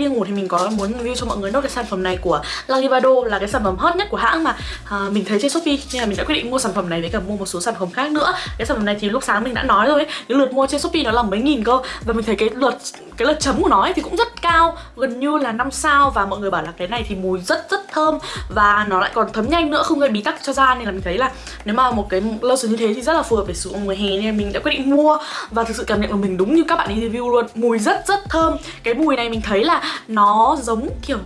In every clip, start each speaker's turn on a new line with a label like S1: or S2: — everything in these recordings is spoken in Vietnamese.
S1: đi ngủ thì mình có muốn review cho mọi người nốt cái sản phẩm này của Lagivado là cái sản phẩm hot nhất của hãng mà. À, mình thấy trên Shopee nên là mình đã quyết định mua sản phẩm này với cả mua một số sản phẩm khác nữa. Cái sản phẩm này thì lúc sáng mình đã nói rồi ấy, cái lượt mua trên Shopee nó là mấy nghìn cơ. Và mình thấy cái lượt cái lượt chấm của nó ấy thì cũng rất cao gần như là 5 sao. Và mọi người bảo là cái này thì mùi rất rất thơm và nó lại còn thấm nhanh nữa, không gây bí tắc cho da. Nên là mình thấy là nếu mà một cái lotion như thế thì rất là phù hợp để sử dụng mùa hè. Nên mình đã quyết định mua và thực sự cảm nhận của mình đúng như các bạn ấy review luôn. Mùi rất rất thơm. Cái mùi này mình thấy là nó giống kiểu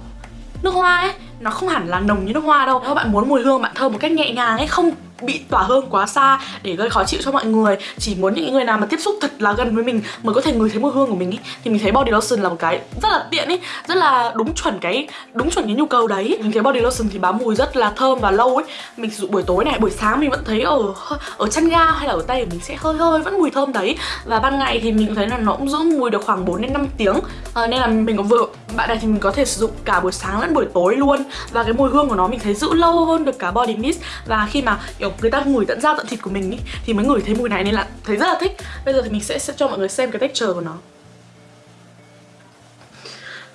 S1: nước hoa ấy nó không hẳn là nồng như nước hoa đâu. Nếu bạn muốn mùi hương bạn thơm một cách nhẹ nhàng ấy không bị tỏa hương quá xa để gây khó chịu cho mọi người. Chỉ muốn những người nào mà tiếp xúc thật là gần với mình mới có thể ngửi thấy mùi hương của mình ý thì mình thấy body lotion là một cái rất là tiện ý rất là đúng chuẩn cái đúng chuẩn cái nhu cầu đấy. Mình thấy body lotion thì bám mùi rất là thơm và lâu ấy. Mình sử dụng buổi tối này buổi sáng mình vẫn thấy ở ở chân ga hay là ở tay của mình sẽ hơi hơi vẫn mùi thơm đấy. Và ban ngày thì mình thấy là nó cũng giữ mùi được khoảng 4 đến 5 tiếng. À, nên là mình có vừa bạn này thì mình có thể sử dụng cả buổi sáng lẫn buổi tối luôn và cái mùi hương của nó mình thấy giữ lâu hơn được cả body mist. Và khi mà kiểu người ta ngửi tận da tận thịt của mình ý, thì mới ngửi thấy mùi này nên là thấy rất là thích. Bây giờ thì mình sẽ, sẽ cho mọi người xem cái texture của nó.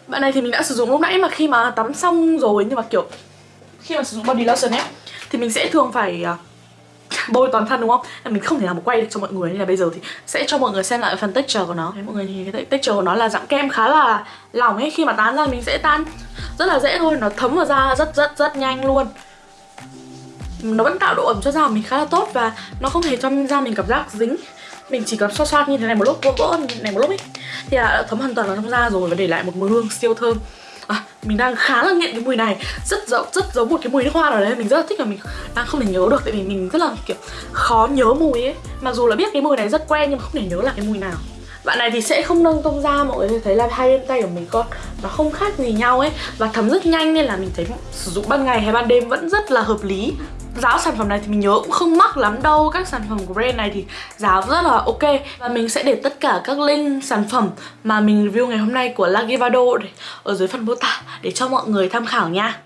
S1: Bạn này thì mình đã sử dụng lúc nãy mà khi mà tắm xong rồi nhưng mà kiểu khi mà sử dụng body lotion ấy thì mình sẽ thường phải à, bôi toàn thân đúng không? Mình không thể nào mà quay được cho mọi người nên là bây giờ thì sẽ cho mọi người xem lại phần texture của nó. Đấy, mọi người thì cái texture của nó là dạng kem khá là lỏng ấy, khi mà tán ra mình sẽ tan rất là dễ thôi, nó thấm vào da rất rất rất nhanh luôn. Nó vẫn tạo độ ẩm cho da mình khá là tốt và nó không hề cho da mình cảm giác dính. Mình chỉ cần xoa xoa như thế này một lúc vỗ vỗ như này một lúc ấy thì là đã thấm hoàn toàn vào trong da rồi và để lại một mùi hương siêu thơm. À, mình đang khá là nghiện cái mùi này rất giống rất giống một cái mùi nước hoa nào đấy mình rất là thích và mình đang không thể nhớ được tại vì mình rất là kiểu khó nhớ mùi ấy. Mặc dù là biết cái mùi này rất quen nhưng mà không thể nhớ là cái mùi nào bạn này thì sẽ không nâng tông da, mọi người thấy là hai bên tay của mình con nó không khác gì nhau ấy. Và thấm rất nhanh nên là mình thấy sử dụng ban ngày hay ban đêm vẫn rất là hợp lý. Giá sản phẩm này thì mình nhớ cũng không mắc lắm đâu. Các sản phẩm của brand này thì giá rất là ok. Và mình sẽ để tất cả các link sản phẩm mà mình review ngày hôm nay của Lagivado Ở dưới phần mô tả để cho mọi người tham khảo nha.